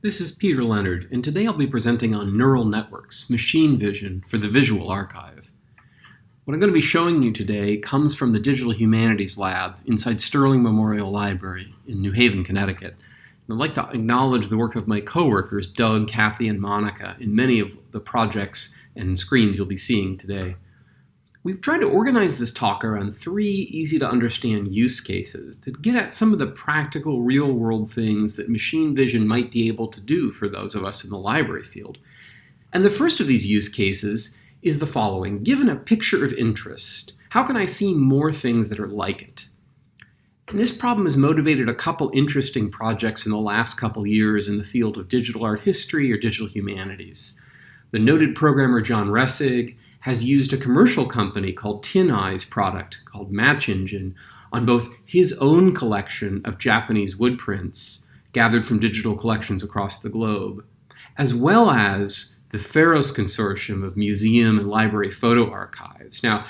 This is Peter Leonard, and today I'll be presenting on neural networks, machine vision, for the Visual Archive. What I'm going to be showing you today comes from the Digital Humanities Lab inside Sterling Memorial Library in New Haven, Connecticut. And I'd like to acknowledge the work of my coworkers, Doug, Kathy, and Monica, in many of the projects and screens you'll be seeing today. We've tried to organize this talk around three easy to understand use cases that get at some of the practical real world things that machine vision might be able to do for those of us in the library field. And the first of these use cases is the following. Given a picture of interest, how can I see more things that are like it? And this problem has motivated a couple interesting projects in the last couple years in the field of digital art history or digital humanities. The noted programmer John Resig has used a commercial company called TinEye's product called Match Engine on both his own collection of Japanese wood prints gathered from digital collections across the globe, as well as the Pharos Consortium of museum and library photo archives. Now,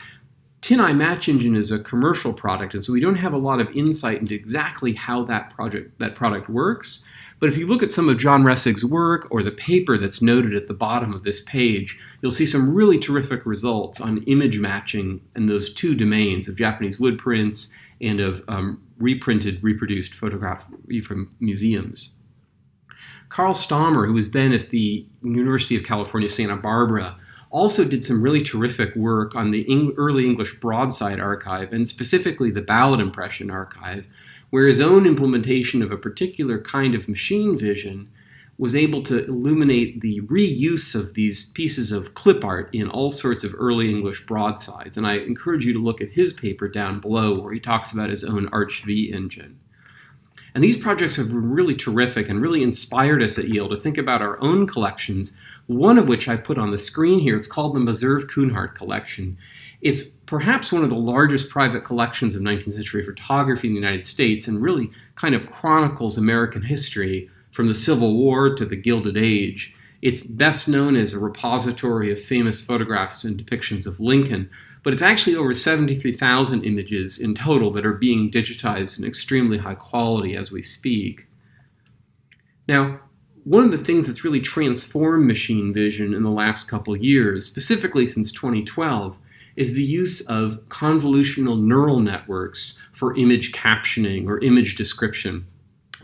TinEye Match Engine is a commercial product, and so we don't have a lot of insight into exactly how that project that product works. But if you look at some of John Resig's work or the paper that's noted at the bottom of this page, you'll see some really terrific results on image matching in those two domains of Japanese wood prints and of um, reprinted, reproduced photography from museums. Carl Stahmer, who was then at the University of California, Santa Barbara, also did some really terrific work on the early English broadside archive and specifically the ballad impression archive, where his own implementation of a particular kind of machine vision was able to illuminate the reuse of these pieces of clip art in all sorts of early English broadsides. And I encourage you to look at his paper down below where he talks about his own ArchV engine. And these projects have been really terrific and really inspired us at Yale to think about our own collections, one of which I've put on the screen here. It's called the Meserve Kunhardt Collection. It's perhaps one of the largest private collections of 19th century photography in the United States and really kind of chronicles American history from the Civil War to the Gilded Age. It's best known as a repository of famous photographs and depictions of Lincoln, but it's actually over 73,000 images in total that are being digitized in extremely high quality as we speak. Now, one of the things that's really transformed machine vision in the last couple years, specifically since 2012, is the use of convolutional neural networks for image captioning or image description.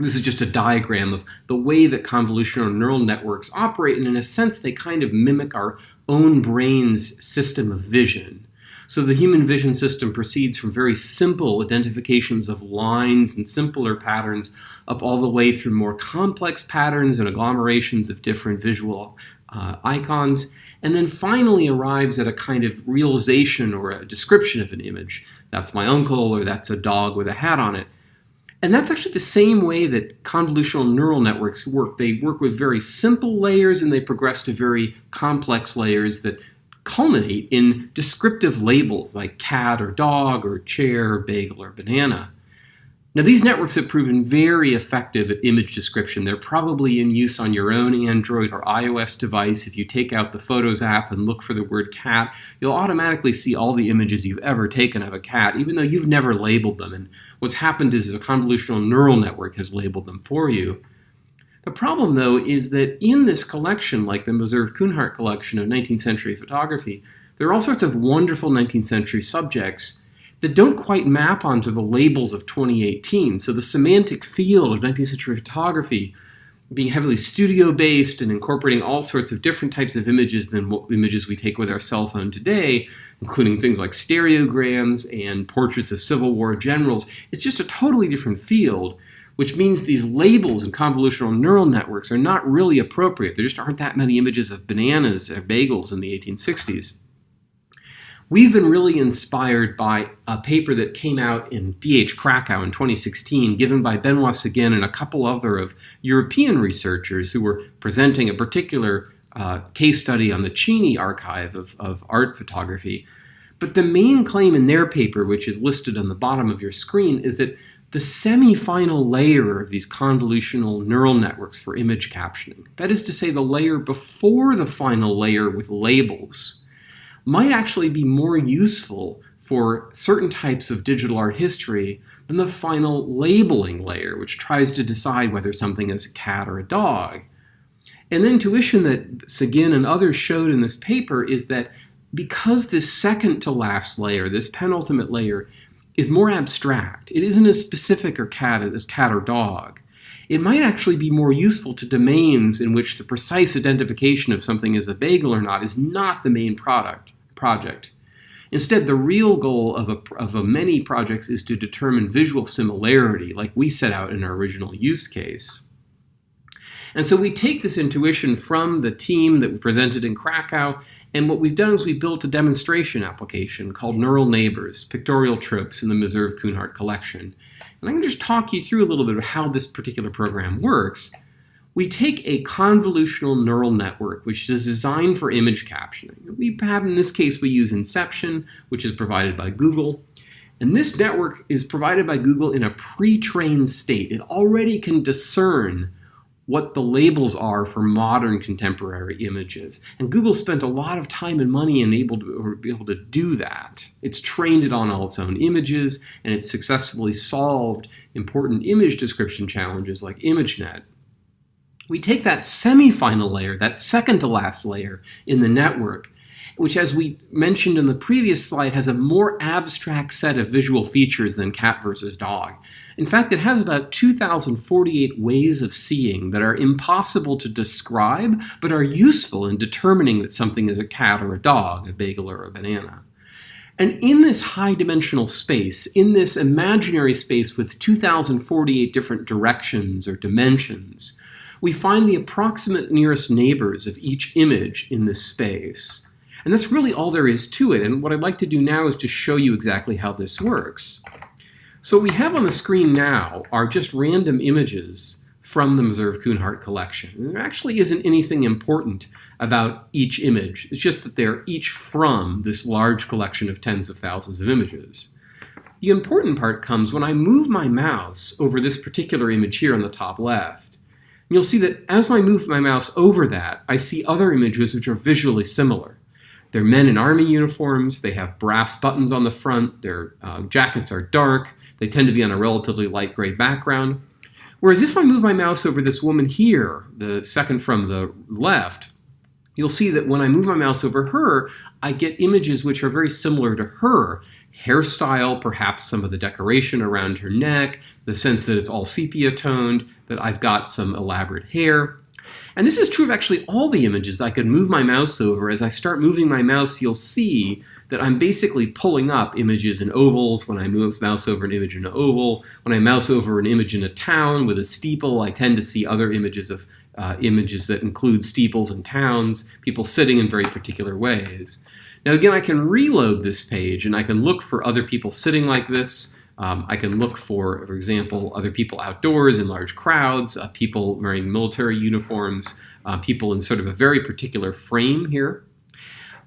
This is just a diagram of the way that convolutional neural networks operate, and in a sense, they kind of mimic our own brain's system of vision. So the human vision system proceeds from very simple identifications of lines and simpler patterns up all the way through more complex patterns and agglomerations of different visual uh, icons and then finally arrives at a kind of realization or a description of an image. That's my uncle, or that's a dog with a hat on it. And that's actually the same way that convolutional neural networks work. They work with very simple layers and they progress to very complex layers that culminate in descriptive labels like cat or dog or chair, bagel, or banana. Now these networks have proven very effective at image description. They're probably in use on your own Android or iOS device. If you take out the Photos app and look for the word cat, you'll automatically see all the images you've ever taken of a cat, even though you've never labeled them. And what's happened is a convolutional neural network has labeled them for you. The problem, though, is that in this collection, like the Meserve Kunhardt collection of 19th century photography, there are all sorts of wonderful 19th century subjects that don't quite map onto the labels of 2018. So the semantic field of 19th century photography being heavily studio based and incorporating all sorts of different types of images than what images we take with our cell phone today, including things like stereograms and portraits of Civil War generals, it's just a totally different field, which means these labels and convolutional neural networks are not really appropriate. There just aren't that many images of bananas or bagels in the 1860s. We've been really inspired by a paper that came out in DH Krakow in 2016, given by Benoit Seguin and a couple other of European researchers who were presenting a particular uh, case study on the Cini archive of, of art photography. But the main claim in their paper, which is listed on the bottom of your screen, is that the semi-final layer of these convolutional neural networks for image captioning, that is to say the layer before the final layer with labels, might actually be more useful for certain types of digital art history than the final labeling layer, which tries to decide whether something is a cat or a dog. And the intuition that Seguin and others showed in this paper is that because this second to last layer, this penultimate layer, is more abstract, it isn't as specific or cat as cat or dog, it might actually be more useful to domains in which the precise identification of something as a bagel or not is not the main product project. Instead, the real goal of a, of a many projects is to determine visual similarity, like we set out in our original use case. And so we take this intuition from the team that we presented in Krakow, and what we've done is we built a demonstration application called Neural Neighbors, Pictorial Tropes in the Meserve Kunhardt collection. And I'm going to just talk you through a little bit of how this particular program works. We take a convolutional neural network, which is designed for image captioning. We have, in this case, we use Inception, which is provided by Google. And this network is provided by Google in a pre-trained state. It already can discern what the labels are for modern contemporary images. And Google spent a lot of time and money and able to be able to do that. It's trained it on all its own images, and it's successfully solved important image description challenges like ImageNet. We take that semi-final layer, that second to last layer in the network, which as we mentioned in the previous slide has a more abstract set of visual features than cat versus dog. In fact, it has about 2,048 ways of seeing that are impossible to describe, but are useful in determining that something is a cat or a dog, a bagel or a banana. And in this high dimensional space, in this imaginary space with 2,048 different directions or dimensions, we find the approximate nearest neighbors of each image in this space. And that's really all there is to it. And what I'd like to do now is to show you exactly how this works. So what we have on the screen now are just random images from the Meserve Kunhardt collection. And there actually isn't anything important about each image. It's just that they're each from this large collection of tens of thousands of images. The important part comes when I move my mouse over this particular image here on the top left. You'll see that as I move my mouse over that, I see other images which are visually similar. They're men in army uniforms. They have brass buttons on the front. Their uh, jackets are dark. They tend to be on a relatively light gray background. Whereas if I move my mouse over this woman here, the second from the left, you'll see that when I move my mouse over her, I get images which are very similar to her. Hairstyle, perhaps some of the decoration around her neck, the sense that it's all sepia toned, that I've got some elaborate hair. And this is true of actually all the images I could move my mouse over. As I start moving my mouse, you'll see that I'm basically pulling up images in ovals. When I move mouse over an image in an oval, when I mouse over an image in a town with a steeple, I tend to see other images of uh, images that include steeples and towns, people sitting in very particular ways. Now again, I can reload this page and I can look for other people sitting like this. Um, I can look for, for example, other people outdoors in large crowds, uh, people wearing military uniforms, uh, people in sort of a very particular frame here.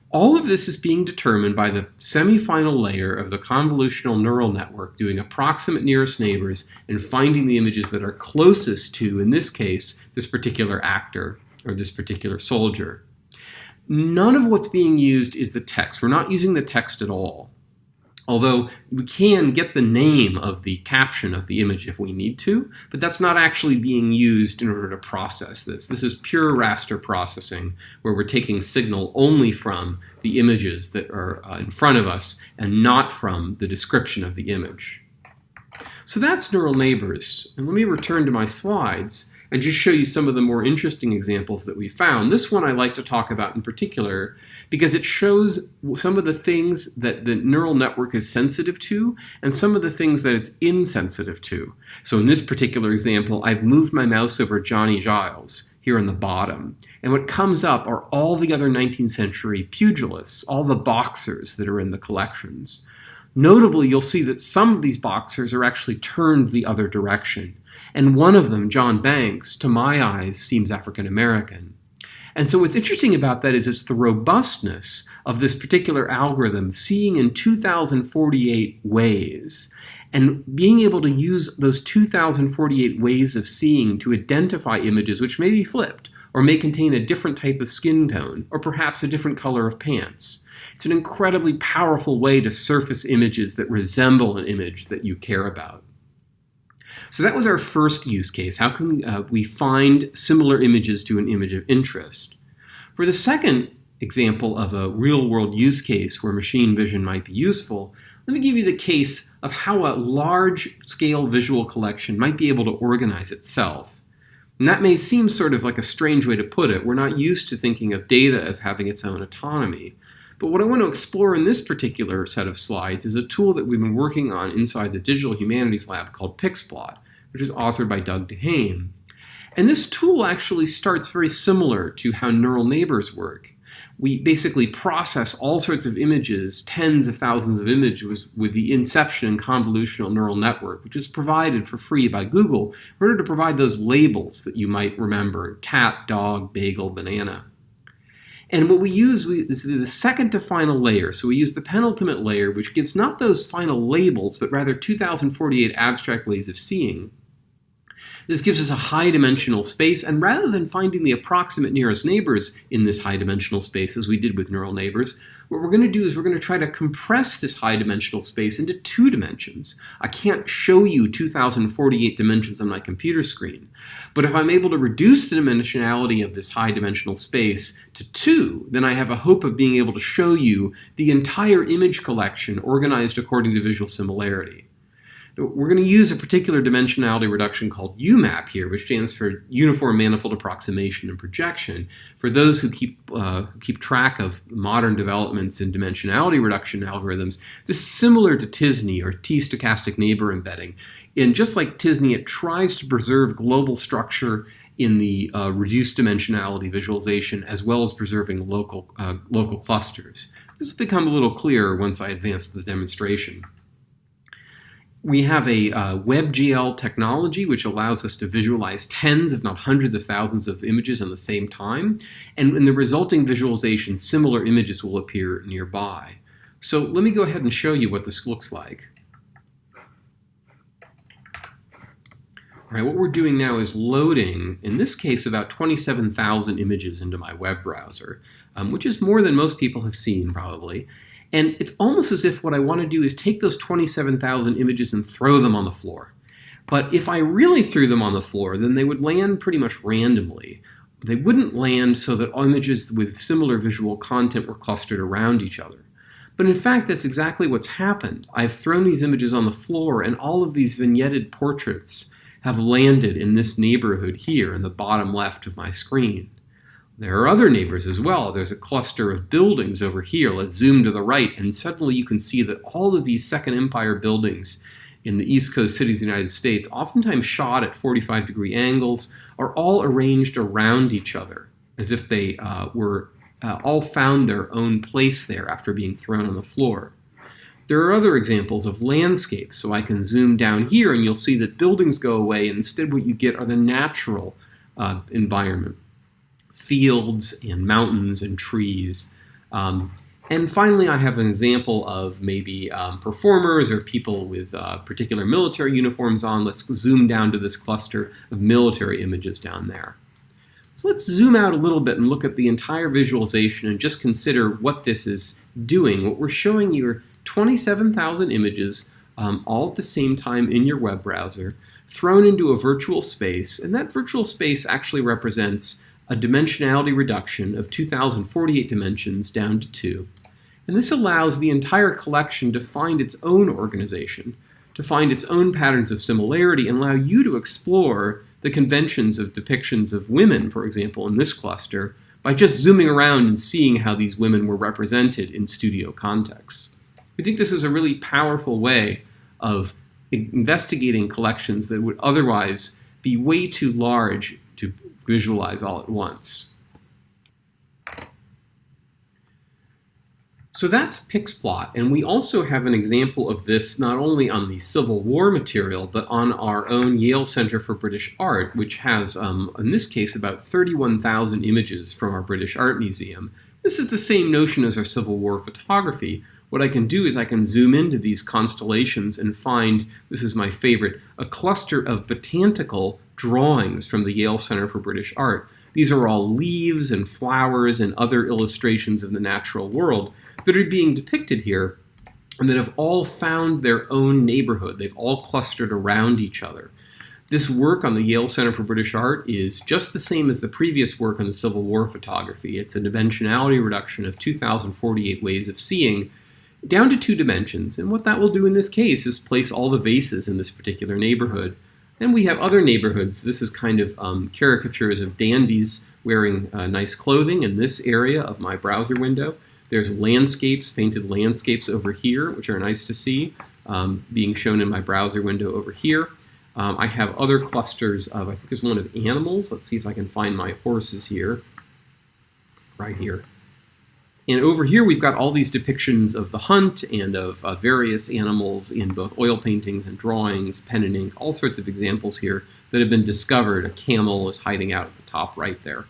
All of this is being determined by the semi-final layer of the convolutional neural network doing approximate nearest neighbors and finding the images that are closest to, in this case, this particular actor or this particular soldier. None of what's being used is the text. We're not using the text at all. Although we can get the name of the caption of the image if we need to, but that's not actually being used in order to process this. This is pure raster processing, where we're taking signal only from the images that are uh, in front of us and not from the description of the image. So that's neural neighbors. And let me return to my slides and just show you some of the more interesting examples that we found. This one I like to talk about in particular because it shows some of the things that the neural network is sensitive to and some of the things that it's insensitive to. So in this particular example, I've moved my mouse over Johnny Giles here on the bottom. And what comes up are all the other 19th century pugilists, all the boxers that are in the collections. Notably, you'll see that some of these boxers are actually turned the other direction. And one of them, John Banks, to my eyes, seems African American. And so what's interesting about that is it's the robustness of this particular algorithm seeing in 2048 ways and being able to use those 2048 ways of seeing to identify images which may be flipped or may contain a different type of skin tone or perhaps a different color of pants. It's an incredibly powerful way to surface images that resemble an image that you care about. So that was our first use case. How can uh, we find similar images to an image of interest? For the second example of a real-world use case where machine vision might be useful, let me give you the case of how a large-scale visual collection might be able to organize itself. And that may seem sort of like a strange way to put it. We're not used to thinking of data as having its own autonomy. But what I want to explore in this particular set of slides is a tool that we've been working on inside the Digital Humanities Lab called Pixplot, which is authored by Doug Duhaime. And this tool actually starts very similar to how neural neighbors work. We basically process all sorts of images, tens of thousands of images with the inception convolutional neural network, which is provided for free by Google in order to provide those labels that you might remember, cat, dog, bagel, banana. And what we use is the second to final layer. So we use the penultimate layer, which gives not those final labels, but rather 2048 abstract ways of seeing. This gives us a high dimensional space, and rather than finding the approximate nearest neighbors in this high dimensional space, as we did with neural neighbors, what we're going to do is we're going to try to compress this high dimensional space into two dimensions. I can't show you 2048 dimensions on my computer screen, but if I'm able to reduce the dimensionality of this high dimensional space to two, then I have a hope of being able to show you the entire image collection organized according to visual similarity. We're going to use a particular dimensionality reduction called UMAP here, which stands for Uniform Manifold Approximation and Projection. For those who keep, uh, keep track of modern developments in dimensionality reduction algorithms, this is similar to t-SNE or T-stochastic neighbor embedding. And just like t-SNE, it tries to preserve global structure in the uh, reduced dimensionality visualization as well as preserving local, uh, local clusters. This will become a little clearer once I advance the demonstration. We have a uh, WebGL technology which allows us to visualize tens, if not hundreds of thousands of images at the same time. And in the resulting visualization, similar images will appear nearby. So let me go ahead and show you what this looks like. All right, what we're doing now is loading, in this case, about 27,000 images into my web browser, um, which is more than most people have seen, probably. And it's almost as if what I want to do is take those 27,000 images and throw them on the floor. But if I really threw them on the floor, then they would land pretty much randomly. They wouldn't land so that images with similar visual content were clustered around each other. But in fact, that's exactly what's happened. I've thrown these images on the floor, and all of these vignetted portraits have landed in this neighborhood here in the bottom left of my screen. There are other neighbors as well. There's a cluster of buildings over here. Let's zoom to the right, and suddenly you can see that all of these Second Empire buildings in the East Coast cities of the United States, oftentimes shot at 45 degree angles, are all arranged around each other as if they uh, were uh, all found their own place there after being thrown on the floor. There are other examples of landscapes, so I can zoom down here and you'll see that buildings go away and instead what you get are the natural uh, environment fields and mountains and trees. Um, and finally, I have an example of maybe um, performers or people with uh, particular military uniforms on. Let's zoom down to this cluster of military images down there. So let's zoom out a little bit and look at the entire visualization and just consider what this is doing. What we're showing you are 27,000 images um, all at the same time in your web browser, thrown into a virtual space, and that virtual space actually represents a dimensionality reduction of 2048 dimensions down to 2. And this allows the entire collection to find its own organization, to find its own patterns of similarity, and allow you to explore the conventions of depictions of women, for example, in this cluster, by just zooming around and seeing how these women were represented in studio contexts. We think this is a really powerful way of investigating collections that would otherwise be way too large visualize all at once. So that's Pixplot, and we also have an example of this not only on the Civil War material, but on our own Yale Center for British Art, which has, um, in this case, about 31,000 images from our British Art Museum. This is the same notion as our Civil War photography. What I can do is I can zoom into these constellations and find, this is my favorite, a cluster of botanical drawings from the Yale Center for British Art. These are all leaves and flowers and other illustrations of the natural world that are being depicted here and that have all found their own neighborhood. They've all clustered around each other. This work on the Yale Center for British Art is just the same as the previous work on the Civil War photography. It's a dimensionality reduction of 2048 ways of seeing down to two dimensions. And what that will do in this case is place all the vases in this particular neighborhood. And we have other neighborhoods. This is kind of um, caricatures of dandies wearing uh, nice clothing in this area of my browser window. There's landscapes, painted landscapes over here, which are nice to see, um, being shown in my browser window over here. Um, I have other clusters of, I think there's one of animals. Let's see if I can find my horses here, right here. And over here we've got all these depictions of the hunt and of uh, various animals in both oil paintings and drawings, pen and ink, all sorts of examples here that have been discovered. A camel is hiding out at the top right there.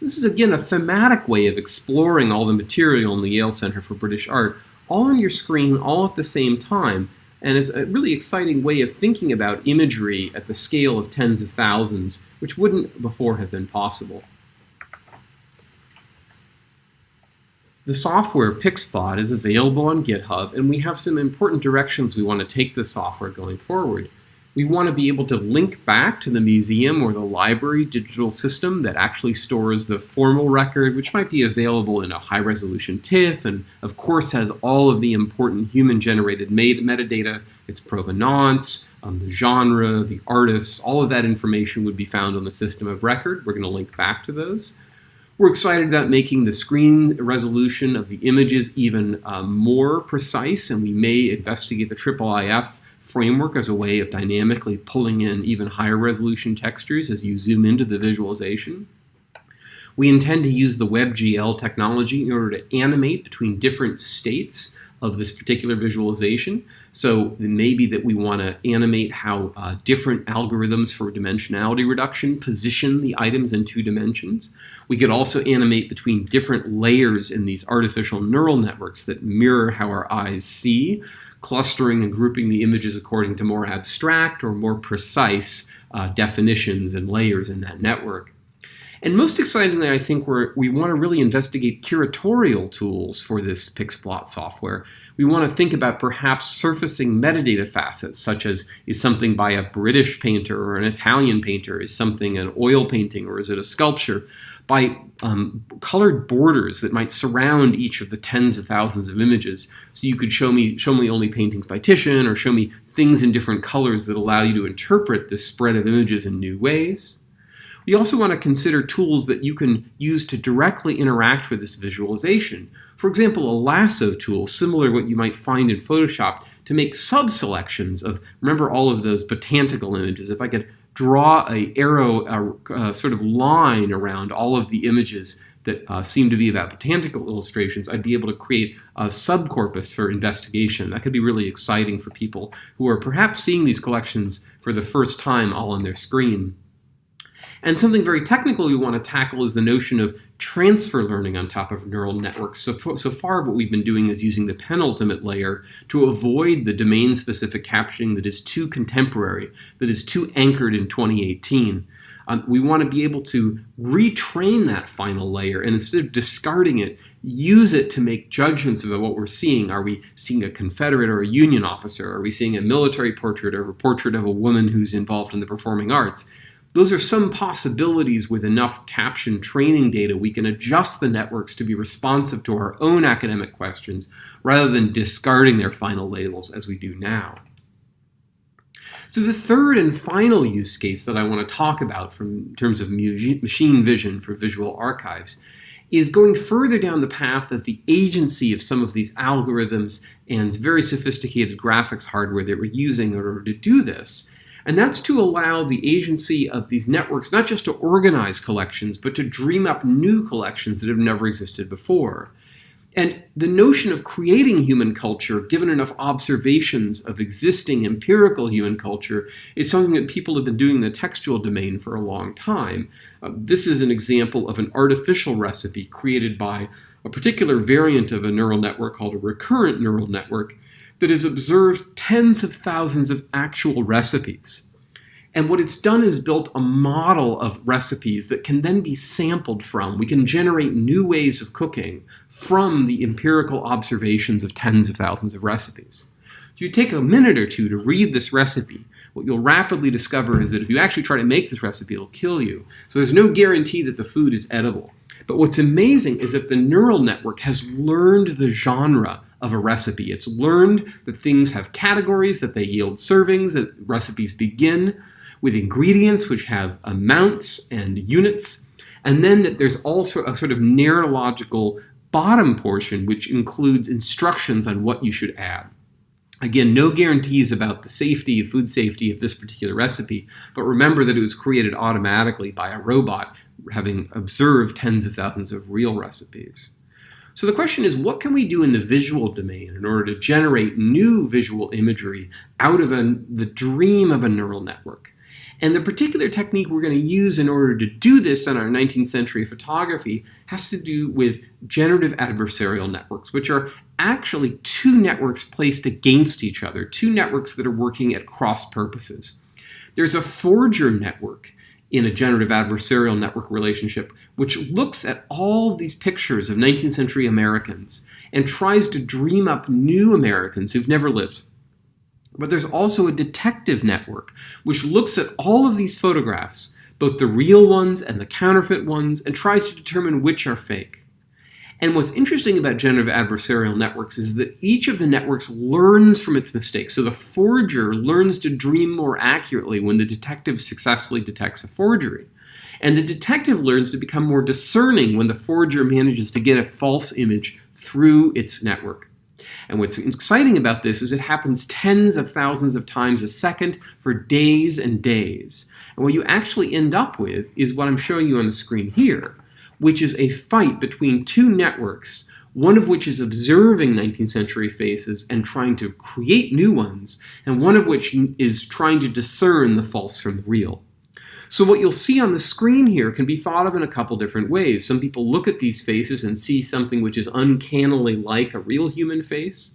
This is again a thematic way of exploring all the material in the Yale Center for British Art, all on your screen, all at the same time, and is a really exciting way of thinking about imagery at the scale of tens of thousands, which wouldn't before have been possible. The software PixPlot is available on GitHub, and we have some important directions we want to take the software going forward. We want to be able to link back to the museum or the library digital system that actually stores the formal record, which might be available in a high resolution TIFF, and of course has all of the important human generated metadata, its provenance, um, the genre, the artist, all of that information would be found on the system of record. We're going to link back to those. We're excited about making the screen resolution of the images even um, more precise, and we may investigate the IIIF framework as a way of dynamically pulling in even higher resolution textures as you zoom into the visualization. We intend to use the WebGL technology in order to animate between different states of this particular visualization. So maybe that we want to animate how uh, different algorithms for dimensionality reduction position the items in two dimensions. We could also animate between different layers in these artificial neural networks that mirror how our eyes see clustering and grouping the images according to more abstract or more precise uh, definitions and layers in that network. And most excitingly, I think we want to really investigate curatorial tools for this PixPlot software. We want to think about perhaps surfacing metadata facets, such as is something by a British painter or an Italian painter? Is something an oil painting or is it a sculpture? by um, colored borders that might surround each of the tens of thousands of images. So you could show me, show me only paintings by Titian or show me things in different colors that allow you to interpret this spread of images in new ways. We also want to consider tools that you can use to directly interact with this visualization. For example, a lasso tool, similar to what you might find in Photoshop, to make sub-selections of, remember all of those botanical images. If I could draw a arrow, a, a sort of line around all of the images that uh, seem to be about botanical illustrations, I'd be able to create a subcorpus for investigation. That could be really exciting for people who are perhaps seeing these collections for the first time all on their screen. And something very technical we want to tackle is the notion of transfer learning on top of neural networks. So, so far what we've been doing is using the penultimate layer to avoid the domain-specific captioning that is too contemporary, that is too anchored in 2018. Um, we want to be able to retrain that final layer and instead of discarding it, use it to make judgments about what we're seeing. Are we seeing a Confederate or a Union officer? Are we seeing a military portrait or a portrait of a woman who's involved in the performing arts? Those are some possibilities with enough caption training data we can adjust the networks to be responsive to our own academic questions rather than discarding their final labels as we do now. So the third and final use case that I want to talk about from in terms of machine vision for visual archives is going further down the path of the agency of some of these algorithms and very sophisticated graphics hardware that we're using in order to do this and that's to allow the agency of these networks not just to organize collections, but to dream up new collections that have never existed before. And the notion of creating human culture, given enough observations of existing empirical human culture, is something that people have been doing in the textual domain for a long time. Uh, this is an example of an artificial recipe created by a particular variant of a neural network called a recurrent neural network that has observed tens of thousands of actual recipes. And what it's done is built a model of recipes that can then be sampled from. We can generate new ways of cooking from the empirical observations of tens of thousands of recipes. If you take a minute or two to read this recipe, what you'll rapidly discover is that if you actually try to make this recipe, it'll kill you. So there's no guarantee that the food is edible. But what's amazing is that the neural network has learned the genre of a recipe. It's learned that things have categories, that they yield servings, that recipes begin with ingredients which have amounts and units, and then that there's also a sort of neurological bottom portion which includes instructions on what you should add. Again, no guarantees about the safety, food safety of this particular recipe, but remember that it was created automatically by a robot having observed tens of thousands of real recipes. So the question is, what can we do in the visual domain in order to generate new visual imagery out of a, the dream of a neural network? And the particular technique we're going to use in order to do this in our 19th century photography has to do with generative adversarial networks, which are actually two networks placed against each other, two networks that are working at cross purposes. There's a forger network in a generative adversarial network relationship, which looks at all these pictures of 19th century Americans and tries to dream up new Americans who've never lived. But there's also a detective network, which looks at all of these photographs, both the real ones and the counterfeit ones, and tries to determine which are fake. And what's interesting about generative adversarial networks is that each of the networks learns from its mistakes. So the forger learns to dream more accurately when the detective successfully detects a forgery. And the detective learns to become more discerning when the forger manages to get a false image through its network. And what's exciting about this is it happens tens of thousands of times a second for days and days. And what you actually end up with is what I'm showing you on the screen here, which is a fight between two networks, one of which is observing 19th century faces and trying to create new ones, and one of which is trying to discern the false from the real. So what you'll see on the screen here can be thought of in a couple different ways. Some people look at these faces and see something which is uncannily like a real human face.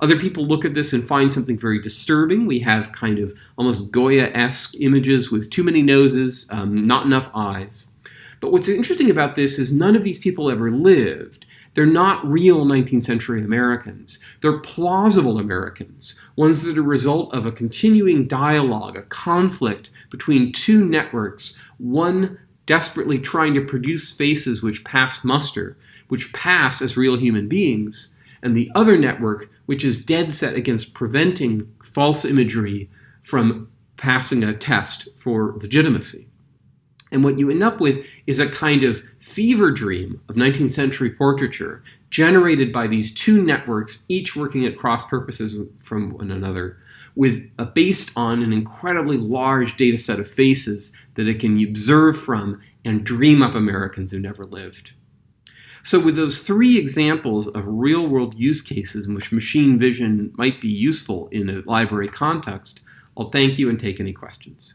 Other people look at this and find something very disturbing. We have kind of almost Goya-esque images with too many noses, um, not enough eyes. But what's interesting about this is none of these people ever lived. They're not real 19th century Americans. They're plausible Americans, ones that are a result of a continuing dialogue, a conflict between two networks, one desperately trying to produce faces which pass muster, which pass as real human beings, and the other network which is dead set against preventing false imagery from passing a test for legitimacy. And what you end up with is a kind of fever dream of 19th century portraiture generated by these two networks, each working at cross purposes from one another, with based on an incredibly large data set of faces that it can observe from and dream up Americans who never lived. So with those three examples of real world use cases in which machine vision might be useful in a library context, I'll thank you and take any questions.